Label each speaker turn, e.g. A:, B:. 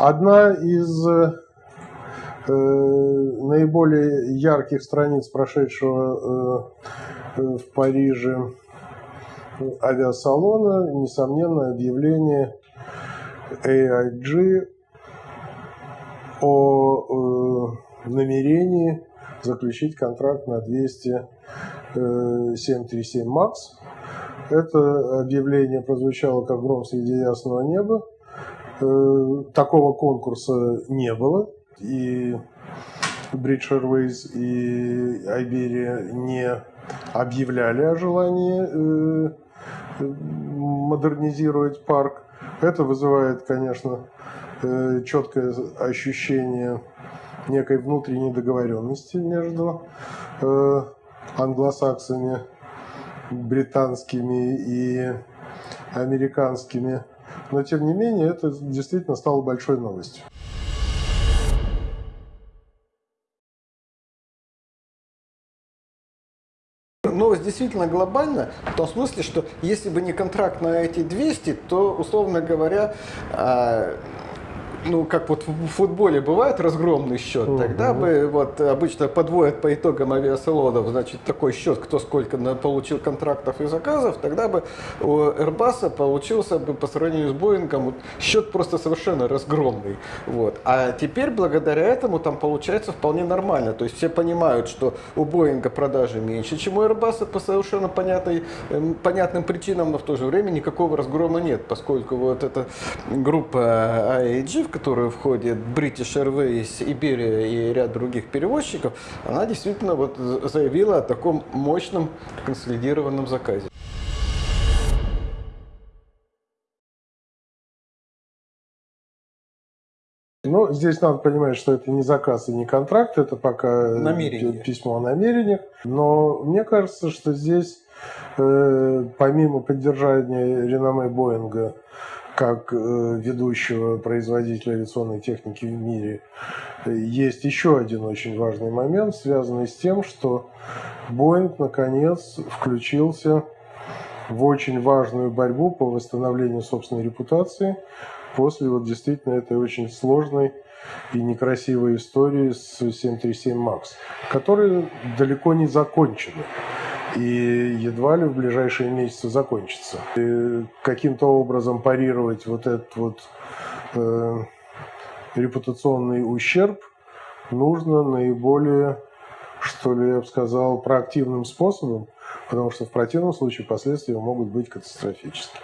A: Одна из э, наиболее ярких страниц прошедшего э, в Париже авиасалона, несомненно, объявление AIG о э, намерении заключить контракт на 200 737 MAX. Это объявление прозвучало как гром среди ясного неба. Э, такого конкурса не было. И British Airways и Iberia не объявляли о желании э, модернизировать парк. Это вызывает, конечно, э, четкое ощущение некой внутренней договоренности между англосаксами, британскими и американскими. Но, тем не менее, это действительно стало большой новостью.
B: Новость действительно глобальна, в том смысле, что если бы не контракт на эти 200, то, условно говоря, а, ну, как вот в футболе бывает разгромный счет, угу. тогда бы вот обычно подводят по итогам авиасалонов, значит, такой счет, кто сколько получил контрактов и заказов, тогда бы у Airbus получился бы по сравнению с Боингом счет просто совершенно разгромный. Вот. А теперь благодаря этому там получается вполне нормально. То есть все понимают, что у Боинга продажи меньше, чем у Airbus по совершенно понятной, эм, понятным причинам, но в то же время никакого разгрома нет, поскольку вот эта группа IAG, в которую входит British Airways, Iberia и ряд других перевозчиков, она действительно вот заявила о таком мощном консолидированном заказе.
A: Ну, здесь надо понимать, что это не заказ и не контракт, это пока Намерение. письмо о намерениях. Но мне кажется, что здесь, э, помимо поддержания реноме Боинга как э, ведущего производителя авиационной техники в мире, есть еще один очень важный момент, связанный с тем, что Боинг наконец включился в очень важную борьбу по восстановлению собственной репутации после вот действительно этой очень сложной и некрасивой истории с 737 MAX, которые далеко не закончены и едва ли в ближайшие месяцы закончится. Каким-то образом парировать вот этот вот э, репутационный ущерб нужно наиболее, что ли, я бы сказал, проактивным способом, потому что в противном случае последствия могут быть катастрофическими.